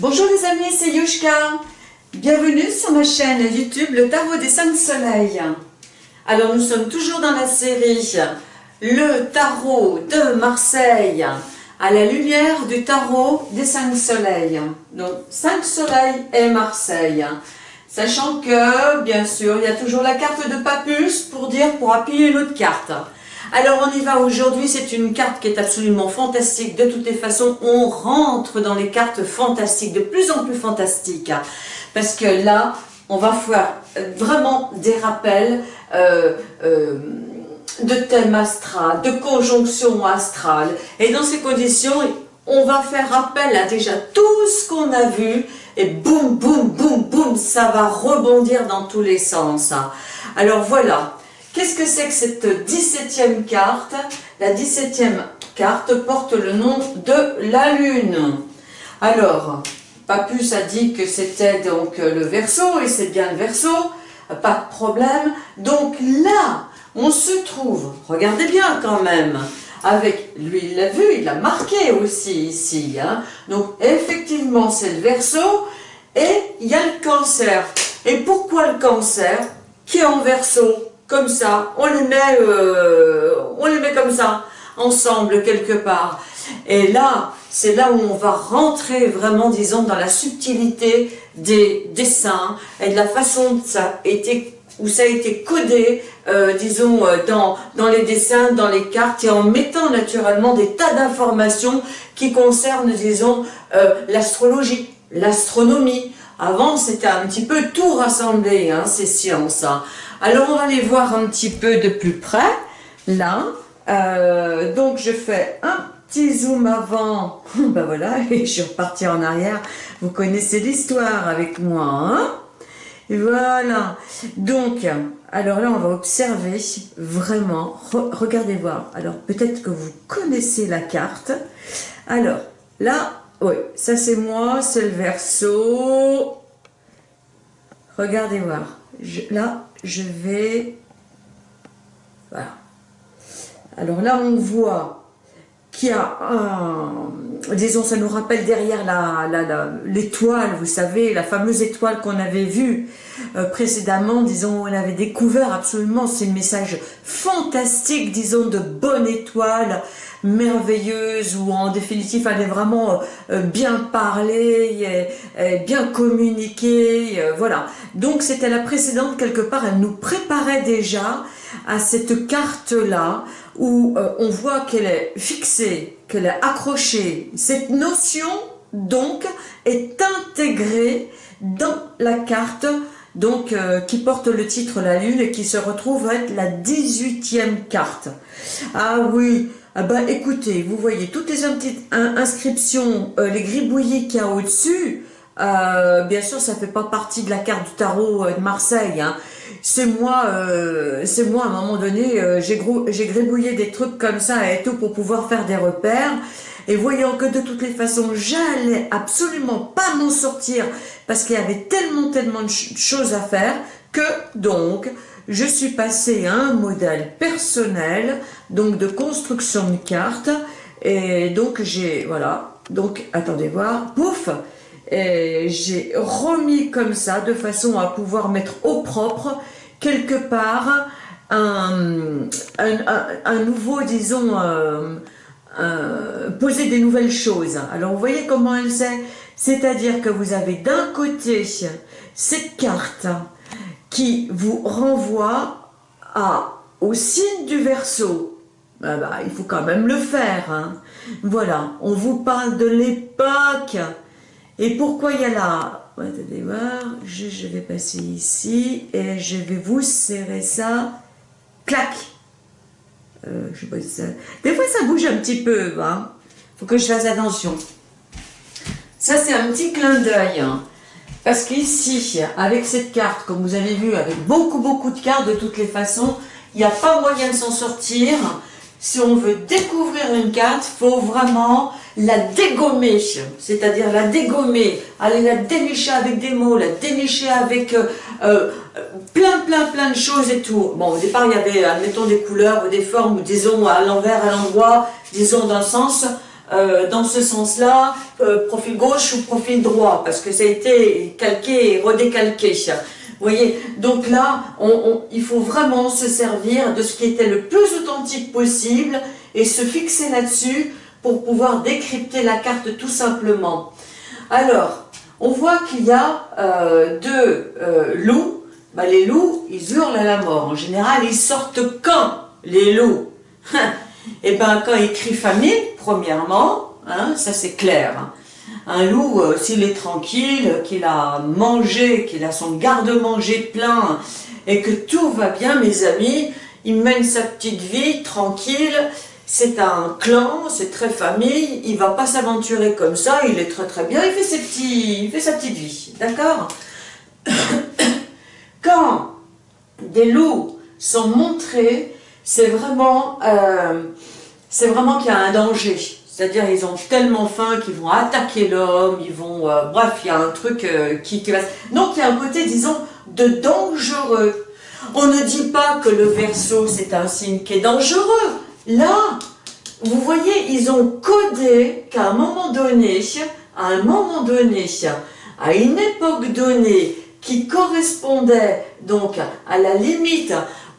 Bonjour les amis, c'est Yushka. Bienvenue sur ma chaîne YouTube Le Tarot des Cinq Soleils. Alors nous sommes toujours dans la série Le Tarot de Marseille à la lumière du Tarot des Cinq Soleils. Donc Cinq Soleils et Marseille. Sachant que, bien sûr, il y a toujours la carte de Papus pour dire, pour appuyer une autre carte. Alors on y va aujourd'hui, c'est une carte qui est absolument fantastique. De toutes les façons, on rentre dans les cartes fantastiques, de plus en plus fantastiques. Parce que là, on va faire vraiment des rappels euh, euh, de thèmes astral, de conjonctions astrales. Et dans ces conditions, on va faire rappel à déjà tout ce qu'on a vu et boum, boum, boum, boum, ça va rebondir dans tous les sens. Alors voilà, qu'est-ce que c'est que cette 17e carte? La 17e carte porte le nom de la Lune. Alors, Papus a dit que c'était donc le Verseau, et c'est bien le Verseau, pas de problème. Donc là, on se trouve, regardez bien quand même, avec, lui il l'a vu, il l'a marqué aussi ici, hein. donc effectivement c'est le Verseau, et il y a le cancer. Et pourquoi le cancer? Qui est en verso, comme ça, on les met, euh, on les met comme ça, ensemble quelque part. Et là, c'est là où on va rentrer vraiment, disons, dans la subtilité des dessins et de la façon où ça a été codé, euh, disons, euh, dans, les dessins, dans les cartes, et en mettant naturellement des tas d'informations qui concernent, disons, l'astrologie, l'astronomie. Avant, c'était un petit peu tout rassemblé, hein, ces sciences. Hein. Alors, on va les voir un petit peu de plus près, là. donc, je fais un petit zoom avant, ben voilà, et je suis repartie en arrière. Vous connaissez l'histoire avec moi, hein Voilà. Donc, alors là, on va observer vraiment. regardez voir. Alors, peut-être que vous connaissez la carte. Alors, là, oui, ça c'est moi, c'est le verso. Regardez voir. là, je vais... Voilà. Alors là, on voit qui a disons, ça nous rappelle derrière l'étoile, la, vous savez, la fameuse étoile qu'on avait vue euh, précédemment, disons, on avait découvert absolument, c'est un message fantastique, disons, de bonne étoile, merveilleuse, où en définitive, elle est vraiment euh, bien parler, et, bien communiquer, euh, voilà. Donc, c'était la précédente, quelque part, elle nous préparait déjà à cette carte-là, où euh, on voit qu'elle est fixée, qu'elle est accrochée. Cette notion, donc, est intégrée dans la carte donc euh, qui porte le titre La Lune et qui se retrouve être la 18e carte. Ah oui, ah bah écoutez, vous voyez toutes les inscriptions, euh, les gribouillis qu'il y a au-dessus, bien sûr ça ne fait pas partie de la carte du tarot de Marseille, hein c'est moi, euh, c'est moi à un moment donné, euh, j'ai gribouillé des trucs comme ça et tout pour pouvoir faire des repères. Et voyant que de toutes les façons, j'allais absolument pas m'en sortir parce qu'il y avait tellement, tellement de choses à faire que donc, je suis passée à un modèle personnel, donc de construction de cartes. Et donc, j'ai, voilà, donc, attendez voir, pouf, j'ai remis comme ça de façon à pouvoir mettre au propre quelque part un, nouveau, disons, euh, euh, poser des nouvelles choses. Alors vous voyez comment elle sait? C'est-à-dire que vous avez d'un côté cette carte qui vous renvoie à, au signe du Verseau. Ah bah, il faut quand même le faire. Hein. Voilà, on vous parle de l'époque. Et pourquoi il y a là je, vais passer ici et je vais vous serrer ça, clac euh, sais pas ça... Des fois ça bouge un petit peu, hein. faut que je fasse attention. Ça c'est un petit clin d'œil, hein. parce qu'ici, avec cette carte, comme vous avez vu, avec beaucoup beaucoup de cartes de toutes les façons, il n'y a pas moyen de s'en sortir. Si on veut découvrir une carte, il faut vraiment la dégommer, c'est-à-dire la dégommer, aller la dénicher avec des mots, la dénicher avec euh, euh, plein, plein, plein de choses et tout. Bon, au départ, il y avait, admettons, des couleurs ou des formes, disons à l'envers, à l'endroit, disons d'un sens. euh, dans ce sens-là, profil gauche ou profil droit, parce que ça a été calqué et redécalqué. Vous voyez, donc là, il faut vraiment se servir de ce qui était le plus authentique possible et se fixer là-dessus pour pouvoir décrypter la carte tout simplement. Alors, on voit qu'il y a euh, deux loups. Bah, les loups, ils hurlent à la mort. En général, ils sortent quand les loups? Eh bien, quand il crie famine, premièrement, hein, ça c'est clair. Hein. Un loup, euh, s'il est tranquille, qu'il a mangé, qu'il a son garde-manger plein, et que tout va bien, mes amis, il mène sa petite vie tranquille, c'est un clan, c'est très famille, il va pas s'aventurer comme ça, il est très très bien, il fait, ses petits, il fait sa petite vie, d'accord Quand des loups sont montrés, c'est vraiment, euh, c'est vraiment qu'il y a un danger. C'est-à-dire ils ont tellement faim qu'ils vont attaquer l'homme, ils vont... Euh, bref, il y a un truc euh, qui, qui va... Donc il y a un côté, disons, de dangereux. On ne dit pas que le verso, c'est un signe qui est dangereux. Là, vous voyez, ils ont codé qu'à un moment donné, à un moment donné, à une époque donnée, qui correspondait donc à la limite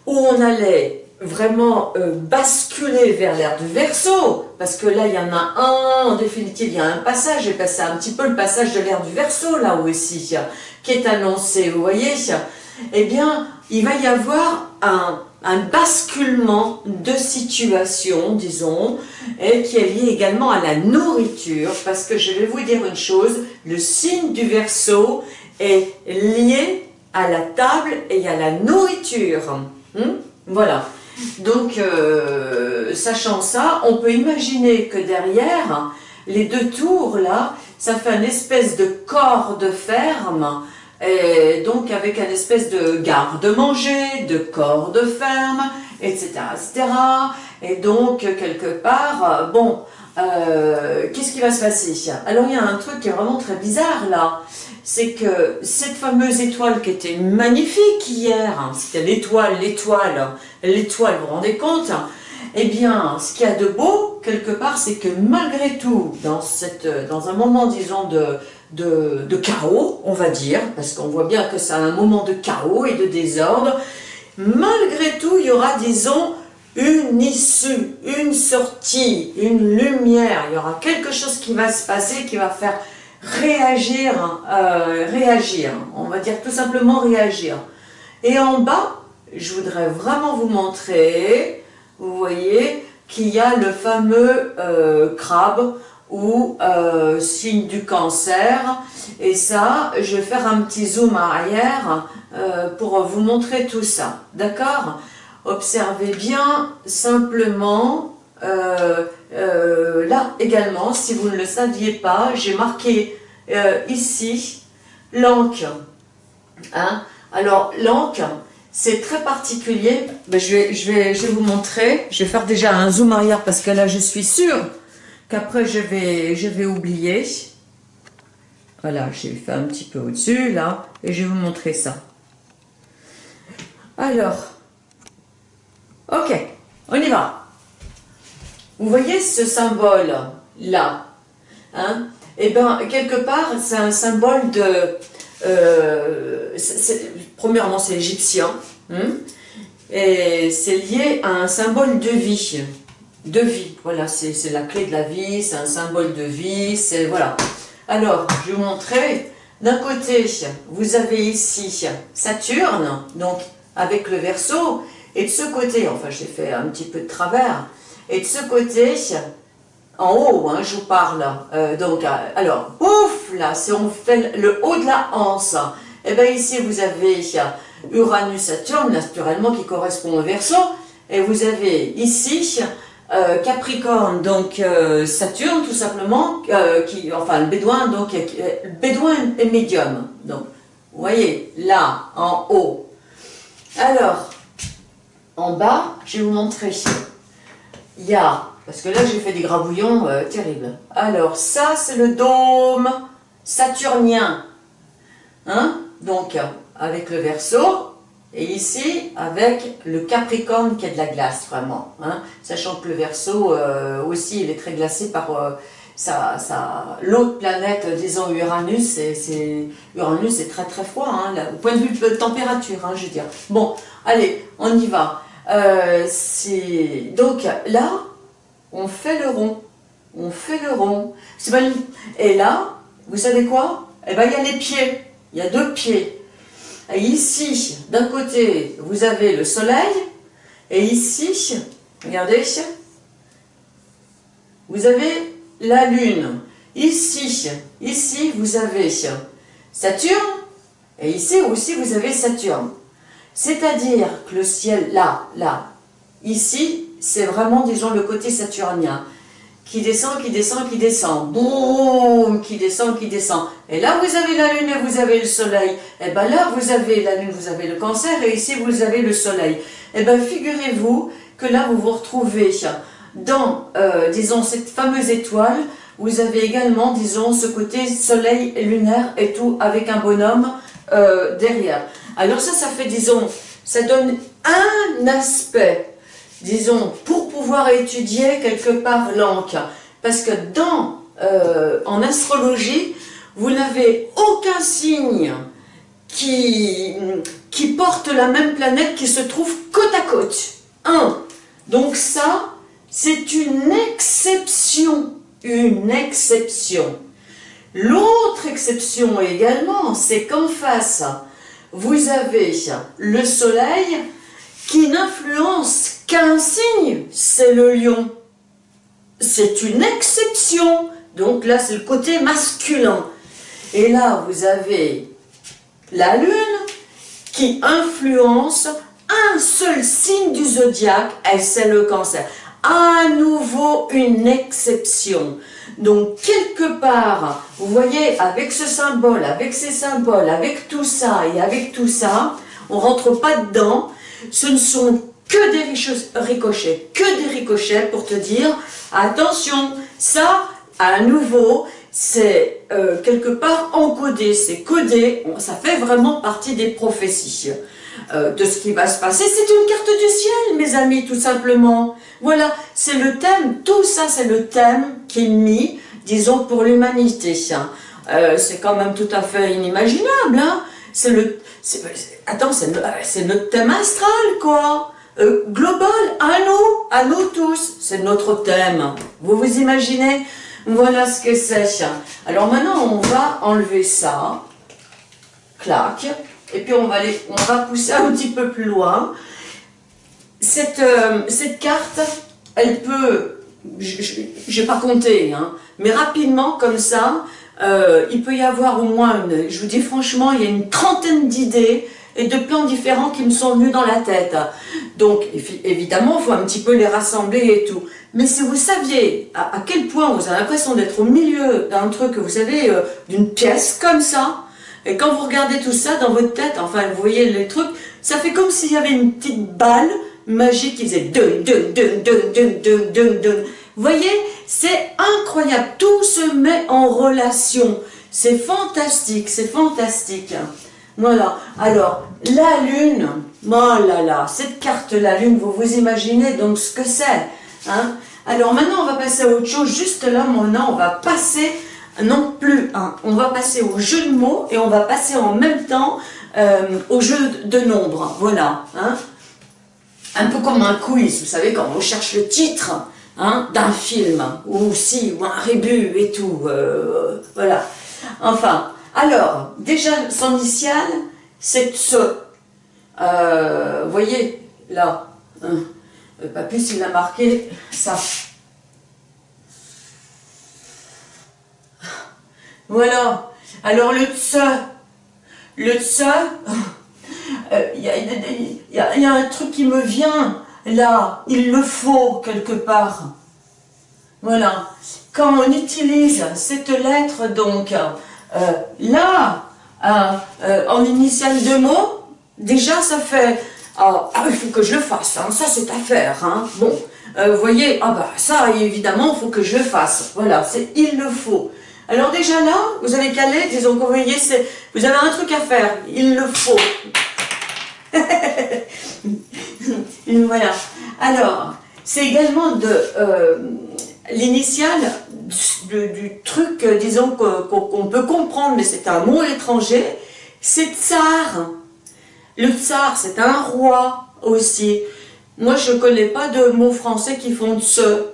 où on allait vraiment euh, basculer vers l'ère du verso, parce que là il y en a un, en définitive il y a un passage, et c'est un petit peu le passage de l'ère du verso là aussi, qui est annoncé, vous voyez, eh bien il va y avoir un, un basculement de situation, disons, qui est lié également à la nourriture, parce que je vais vous dire une chose, le signe du verso est lié à la table et à la nourriture. Hmm? Voilà. Donc, euh, sachant ça, on peut imaginer que derrière, les deux tours là, ça fait une espèce de corps de ferme, et donc avec un espèce de garde-manger, de corps de ferme, etc., etc. Et donc, quelque part, bon, euh, qu'est-ce qui va se passer? Alors, il y a un truc qui est vraiment très bizarre là, c'est que cette fameuse étoile qui était magnifique hier, hein, c'était l'étoile, l'étoile, l'étoile, vous vous rendez compte? Eh bien, ce qu'il y a de beau, quelque part, c'est que malgré tout, dans, cette, dans un moment, disons, de, de, chaos, on va dire, parce qu'on voit bien que c'est un moment de chaos et de désordre, malgré tout, il y aura, disons, une issue, une sortie, une lumière, il y aura quelque chose qui va se passer, qui va faire réagir, euh, réagir, on va dire tout simplement réagir. Et en bas, je voudrais vraiment vous montrer, vous voyez, qu'il y a le fameux euh, crabe ou euh, signe du cancer. Et ça, je vais faire un petit zoom arrière pour vous montrer tout ça. D'accord? Observez bien simplement euh, là également, si vous ne le saviez pas, j'ai marqué euh, ici l'encre. Hein? Alors l'encre, c'est très particulier. Ben, je, vais, je, vais, je vais vous montrer. Je vais faire déjà un zoom arrière parce que là je suis sûre qu'après je vais, je vais oublier. Voilà, j'ai fait un petit peu au-dessus là et je vais vous montrer ça. Alors, ok, on y va. Vous voyez ce symbole-là hein? Eh bien, quelque part, c'est un symbole de... Euh, premièrement, c'est égyptien. Hein? Et c'est lié à un symbole de vie. De vie, voilà, c'est la clé de la vie, c'est un symbole de vie, c'est... Voilà. Alors, je vais vous montrer. D'un côté, vous avez ici Saturne, donc avec le verso, et de ce côté, enfin j'ai fait un petit peu de travers, et de ce côté, en haut, hein, je vous parle, euh, donc, euh, alors, ouf, là, si on fait le haut de la hanse, et eh bien ici, vous avez Uranus-Saturne, naturellement, qui correspond au Verseau, et vous avez ici euh, Capricorne, donc Saturne, tout simplement, qui, enfin, le bédouin, donc, bédouin et médium, donc, vous voyez, là, en haut. Alors, en bas, je vais vous montrer il y a, parce que là j'ai fait des grabouillons euh, terribles. Alors ça c'est le dôme saturnien, hein donc avec le verso, Et ici, avec le Capricorne qui est de la glace, vraiment. Hein, sachant que le Verseau euh, aussi, il est très glacé par euh, sa, l'autre planète, disons Uranus. C'est, Uranus est très très froid, hein, au point de vue de température, hein, je veux dire. Bon, allez, on y va. Euh, donc là, on fait le rond. On fait le rond. Et là, vous savez quoi? Eh bien, il y a les pieds. Il y a deux pieds. Ici, d'un côté, vous avez le soleil, et ici, regardez, vous avez la lune. Ici, ici, vous avez Saturne, et ici aussi, vous avez Saturne. C'est-à-dire que le ciel, là, là, ici, c'est vraiment, disons, le côté saturnien qui descend, qui descend, qui descend, boum, qui descend, qui descend. Et là, vous avez la lune et vous avez le soleil. Et bien là, vous avez la lune, vous avez le cancer, et ici, vous avez le soleil. Et bien, figurez-vous que là, vous vous retrouvez dans, euh, disons, cette fameuse étoile, vous avez également, disons, ce côté soleil lunaire et tout, avec un bonhomme euh, derrière. Alors ça, ça fait, disons, ça donne un aspect disons, pour pouvoir étudier quelque part l'encre. Parce que dans, euh, en astrologie, vous n'avez aucun signe qui, qui porte la même planète qui se trouve côte à côte. Un. Donc ça, c'est une exception. Une exception. L'autre exception également, c'est qu'en face, vous avez le soleil qui n'influence qu'un signe, c'est le lion. C'est une exception. Donc là, c'est le côté masculin. Et là, vous avez la lune qui influence un seul signe du zodiaque, et c'est le cancer. À nouveau, une exception. Donc, quelque part, vous voyez, avec ce symbole, avec ces symboles, avec tout ça et avec tout ça, on rentre pas dedans. Ce ne sont que des ricochets, que des ricochets pour te dire, attention, ça, à nouveau, c'est euh, quelque part encodé, c'est codé, ça fait vraiment partie des prophéties euh, de ce qui va se passer. C'est une carte du ciel, mes amis, tout simplement. Voilà, c'est le thème, tout ça c'est le thème qui est mis, disons, pour l'humanité. Euh, c'est quand même tout à fait inimaginable, hein. c'est le... Attends, c'est notre thème astral, quoi euh, global, à nous, à nous tous, c'est notre thème. Vous vous imaginez? Voilà ce que c'est. Alors maintenant, on va enlever ça, clac, et puis on va, les, on va pousser un petit peu plus loin. Cette, euh, cette carte, elle peut, je n'ai pas compté, hein, mais rapidement comme ça, euh, il peut y avoir au moins, une, je vous dis franchement, il y a une trentaine d'idées et de plans différents qui me sont venus dans la tête. Donc, évidemment, il faut un petit peu les rassembler et tout. Mais si vous saviez à, quel point vous avez l'impression d'être au milieu d'un truc, vous savez, euh, d'une pièce comme ça, et quand vous regardez tout ça dans votre tête, enfin, vous voyez les trucs, ça fait comme s'il y avait une petite balle magique qui faisait dun, dun, dun, dun, dun, dun, dun, dun. Vous voyez, c'est incroyable, tout se met en relation. C'est fantastique, c'est fantastique. Voilà. Alors, la Lune, oh là là, cette carte la Lune, vous vous imaginez donc ce que c'est. Hein Alors maintenant, on va passer à autre chose. Juste là, maintenant, on va passer, non plus, on va passer au jeu de mots et on va passer en même temps euh, au jeu de nombres. Voilà. Hein un peu comme un quiz, vous savez, quand on cherche le titre hein, d'un film, ou si, ou un rébut et tout. Euh, voilà. Enfin, alors, déjà, son initial, c'est ce. Euh, voyez, là, hein, le papus, il a marqué ça. Voilà. Alors, le tse, le tse, euh, il y, a un truc qui me vient, là, il le faut quelque part. Voilà. Quand on utilise cette lettre, donc, euh, là, euh, en initial de mots, déjà ça fait ah, ah, il faut que je le fasse, hein, ça c'est à faire. Hein. Bon, euh, vous voyez, ah bah ça évidemment, il faut que je le fasse. Voilà, c'est il le faut. Alors déjà là, vous avez calé, disons que vous voyez, vous avez un truc à faire, il le faut. voilà. Alors, c'est également de euh, l'initiale du, truc, euh, disons, qu'on peut comprendre, mais c'est un mot étranger, c'est tsar. Le tsar, c'est un roi aussi. Moi, je ne connais pas de mots français qui font ce,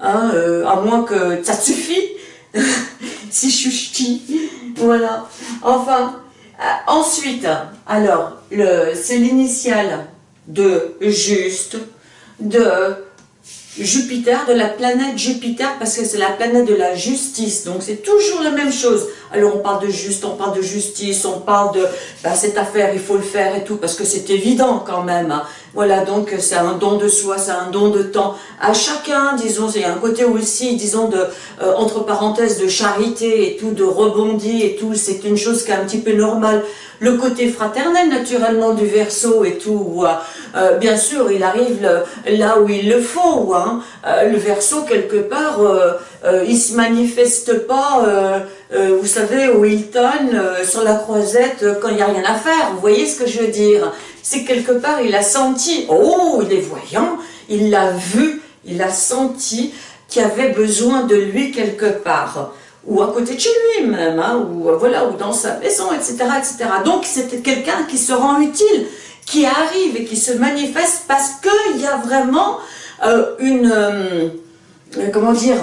hein, euh, à moins que ça suffit, si je suis voilà. Enfin, ensuite, alors, c'est l'initiale de juste, de Jupiter, de la planète Jupiter, parce que c'est la planète de la justice, donc c'est toujours la même chose. Alors on parle de juste, on parle de justice, on parle de bah, cette affaire, il faut le faire et tout, parce que c'est évident quand même. Voilà, donc c'est un don de soi, c'est un don de temps. À chacun, disons, il y a un côté aussi, disons, euh, entre parenthèses, de charité et tout, de rebondi et tout, c'est une chose qui est un petit peu normale le côté fraternel naturellement du verso et tout, euh, bien sûr il arrive là où il le faut, hein. euh, le verso quelque part euh, euh, il se manifeste pas, vous savez, au Hilton, sur la croisette, quand il n'y a rien à faire, vous voyez ce que je veux dire? C'est quelque part il a senti, oh il est voyant, il l'a vu, il a senti qu'il avait besoin de lui quelque part ou à côté de chez lui même, hein, ou euh, voilà, ou dans sa maison, etc., etc. Donc c'était quelqu'un qui se rend utile, qui arrive et qui se manifeste parce qu'il y a vraiment euh, une, euh, comment dire,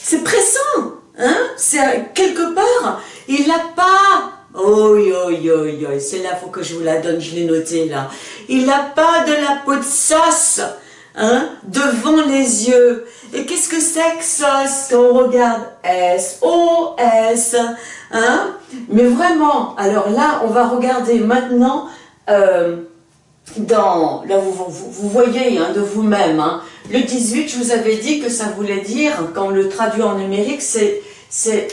c'est pressant, hein, c'est quelque part, il n'a pas Oh, yo, yo, yo, c'est là, faut que je vous la donne, je l'ai noté là. Il n'a pas de la peau de sauce, hein, devant les yeux. Et qu'est-ce que c'est que ça quand on regarde? S, O, S, hein? Mais vraiment, alors là, on va regarder maintenant euh, dans, là vous, vous, voyez hein, de vous-même, hein, le 18, je vous avais dit que ça voulait dire, quand on le traduit en numérique, c'est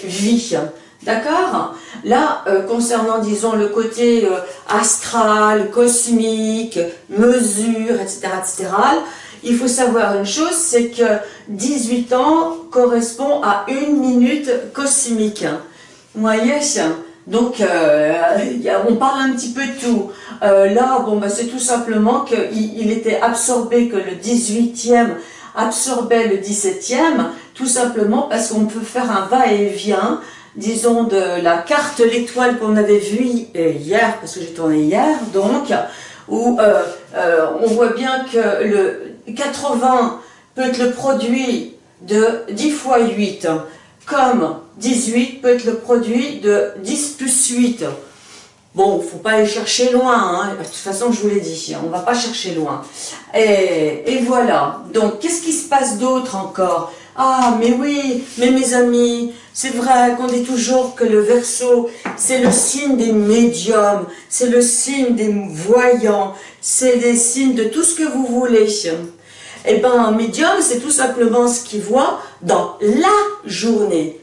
vie. D'accord? Là, euh, concernant, disons, le côté euh, astral, cosmique, mesure, etc., etc., il faut savoir une chose, c'est que 18 ans correspond à une minute cosmique. Vous voyez? Donc, euh, on parle un petit peu de tout. Là, bon, bah, c'est tout simplement qu'il il était absorbé, que le 18e absorbait le 17e, tout simplement parce qu'on peut faire un va-et-vient, disons, de la carte l'étoile qu'on avait vue hier, parce que j'ai tourné hier, donc, où euh, on voit bien que le 80 peut être le produit de 10 fois 8, comme 18 peut être le produit de 10 plus 8. Bon, il ne faut pas aller chercher loin, hein. de toute façon je vous l'ai dit, on va pas chercher loin. Et, et voilà, donc qu'est-ce qui se passe d'autre encore? Ah, mais oui, mais mes amis, c'est vrai qu'on dit toujours que le verso, c'est le signe des médiums, c'est le signe des voyants, c'est des signes de tout ce que vous voulez. Eh bien, un médium, c'est tout simplement ce qu'il voit dans la journée.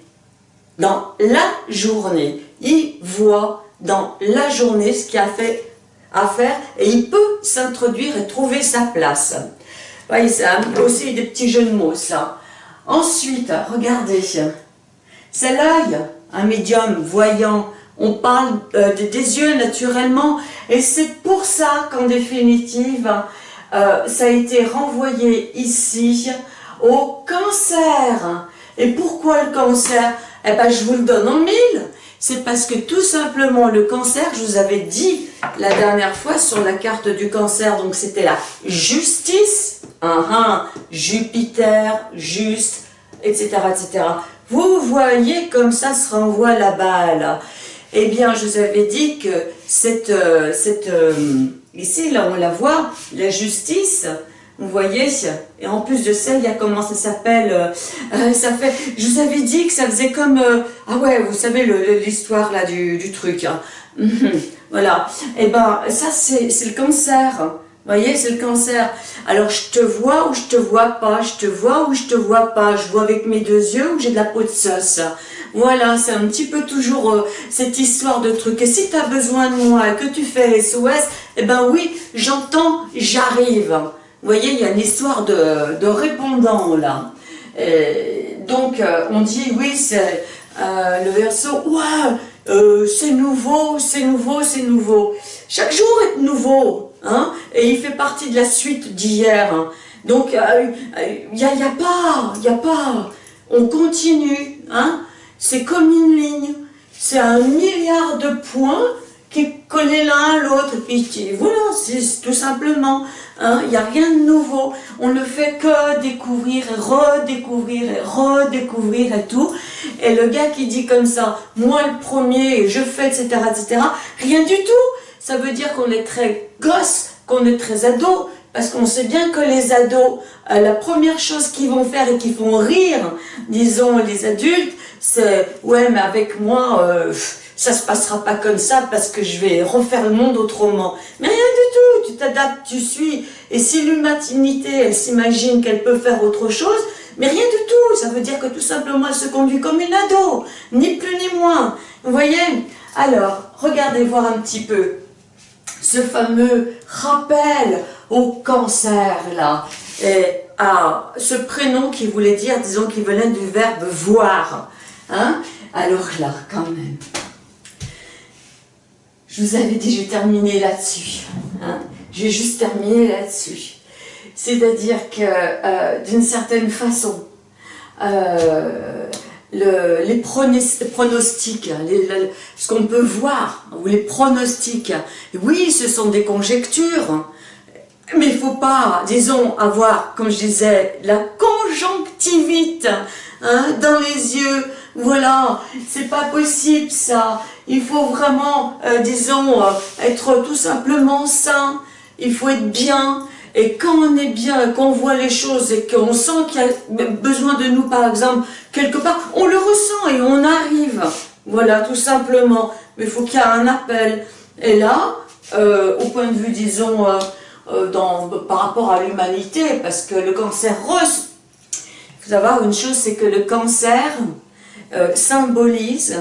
Dans la journée. Il voit dans la journée ce qu'il a fait à faire et il peut s'introduire et trouver sa place. Voyez, c'est aussi des petits jeux de mots, ça. Ensuite, regardez, c'est l'œil, un médium voyant. On parle euh, des yeux naturellement et c'est pour ça qu'en définitive, euh, ça a été renvoyé ici au cancer. Et pourquoi le cancer? Eh bien, je vous le donne en mille. C'est parce que tout simplement le cancer, je vous avais dit la dernière fois sur la carte du cancer, donc c'était la justice, un Jupiter, juste, etc., etc. Vous voyez comme ça se renvoie la balle. Eh bien, je vous avais dit que cette, euh, cette euh, Ici, là, on la voit, la justice, vous voyez, et en plus de ça, il y a comment ça s'appelle, euh, ça fait, je vous avais dit que ça faisait comme, ah ouais, vous savez l'histoire là du, du truc, hein. voilà, et eh ben ça c'est le cancer, vous voyez, c'est le cancer. Alors je te vois ou je te vois pas, je te vois ou je te vois pas, je vois avec mes deux yeux ou j'ai de la peau de sauce? Voilà, c'est un petit peu toujours euh, cette histoire de truc. Et si tu as besoin de moi que tu fais SOS, eh ben oui, j'entends, j'arrive. Vous voyez, il y a une histoire de, répondant là. donc, euh, on dit, oui, c'est euh, le verso, ouais, c'est nouveau, c'est nouveau, c'est nouveau. chaque jour est nouveau, hein, et il fait partie de la suite d'hier. Hein. Donc, il euh, n'y a, y a pas, il a pas, on continue, hein, c'est comme une ligne, c'est un milliard de points qui collé l'un à l'autre, puis voilà, c'est tout simplement, hein, il n'y a rien de nouveau, on ne fait que découvrir et redécouvrir et redécouvrir et tout, et le gars qui dit comme ça, moi le premier, je fais, etc., etc., rien du tout, ça veut dire qu'on est très gosse, qu'on est très ado, parce qu'on sait bien que les ados, euh, la première chose qu'ils vont faire et qui font rire, disons, les adultes, c'est « ouais, mais avec moi, euh, ça se passera pas comme ça parce que je vais refaire le monde autrement. » Mais rien du tout, tu t'adaptes, tu suis. Et si l'humanité, elle s'imagine qu'elle peut faire autre chose, mais rien du tout, ça veut dire que tout simplement elle se conduit comme une ado, ni plus ni moins. Vous voyez? Alors, regardez voir un petit peu ce fameux rappel au cancer là, et à ce prénom qui voulait dire, disons qu'il venait du verbe voir. Hein? Alors là, quand même, je vous avais dit, je terminé là-dessus. Hein J'ai juste terminé là-dessus. C'est-à-dire que, euh, d'une certaine façon, euh, les pronostics, ce qu'on peut voir, ou les pronostics, oui, ce sont des conjectures, mais il ne faut pas, disons, avoir, comme je disais, la conjonctivite hein, dans les yeux. Voilà, c'est pas possible ça. Il faut vraiment, euh, disons, euh, être tout simplement sain. Il faut être bien. Et quand on est bien, qu'on voit les choses et qu'on sent qu'il y a besoin de nous, par exemple, quelque part, on le ressent et on arrive. Voilà, tout simplement. Mais il faut qu'il y ait un appel. Et là, euh, au point de vue, disons, par rapport à l'humanité, parce que le cancer rose, il faut savoir une chose, c'est que le cancer euh, symbolise,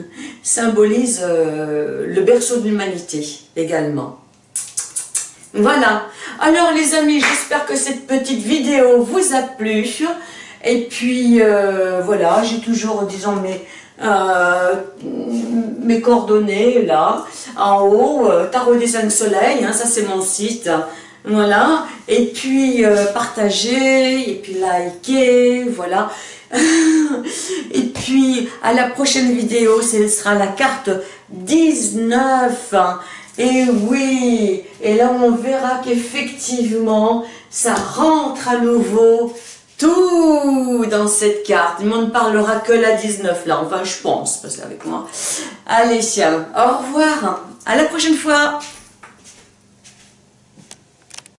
symbolise euh, le berceau de l'humanité également. Voilà. Alors les amis, j'espère que cette petite vidéo vous a plu. Et puis voilà, j'ai toujours, disons, mes, mes coordonnées là, en haut, Tarot des 5 soleils, hein, ça c'est mon site. Voilà, et puis euh, partager, et puis liker, voilà. et puis à la prochaine vidéo, ce sera la carte 19. Et oui, et là on verra qu'effectivement, ça rentre à nouveau tout dans cette carte. On ne parlera que la 19 là, enfin je pense, parce qu'avec moi. Allez, au revoir, à la prochaine fois